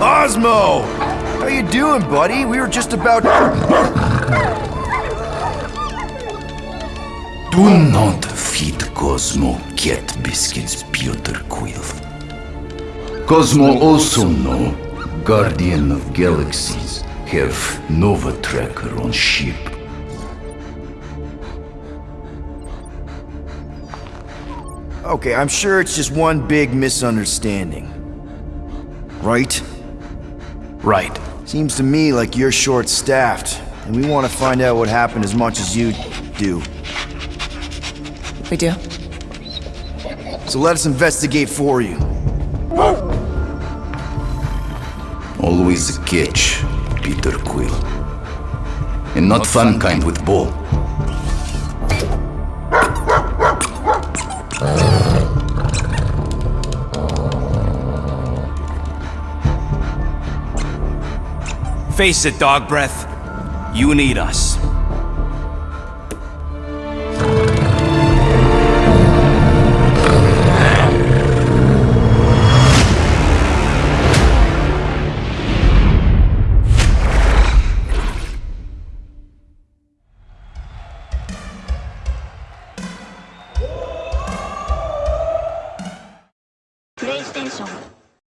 Osmo! How you doing, buddy? We were just about... Do not feed Cosmo cat biscuits, Peter Quill. Cosmo also know Guardian of Galaxies have Nova Tracker on ship. Okay, I'm sure it's just one big misunderstanding. Right? Right. Seems to me like you're short-staffed, and we want to find out what happened as much as you do. We do. So let us investigate for you. Always a catch, Peter Quill. And not fun kind with ball. Face it, Dog Breath. You need us. PlayStation